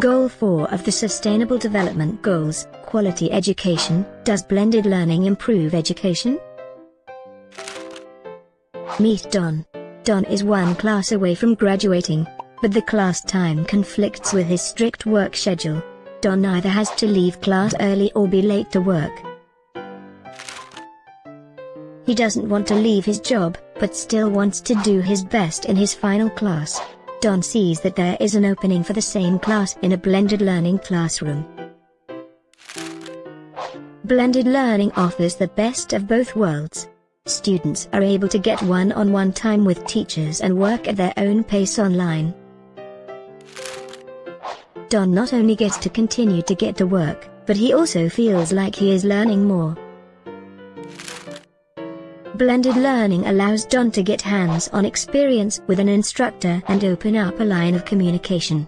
Goal 4 of the Sustainable Development Goals, Quality Education, does blended learning improve education? Meet Don. Don is one class away from graduating, but the class time conflicts with his strict work schedule. Don either has to leave class early or be late to work. He doesn't want to leave his job, but still wants to do his best in his final class. Don sees that there is an opening for the same class in a blended learning classroom. Blended learning offers the best of both worlds. Students are able to get one-on-one -on -one time with teachers and work at their own pace online. Don not only gets to continue to get to work, but he also feels like he is learning more. Blended learning allows Don to get hands-on experience with an instructor and open up a line of communication.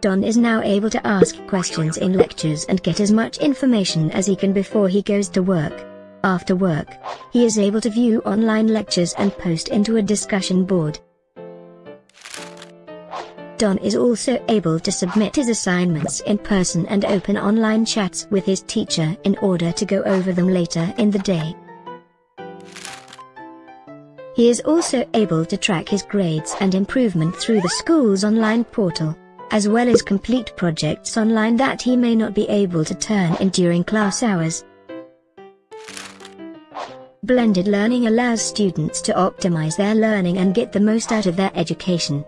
Don is now able to ask questions in lectures and get as much information as he can before he goes to work. After work, he is able to view online lectures and post into a discussion board. Don is also able to submit his assignments in person and open online chats with his teacher in order to go over them later in the day. He is also able to track his grades and improvement through the school's online portal, as well as complete projects online that he may not be able to turn in during class hours. Blended learning allows students to optimize their learning and get the most out of their education.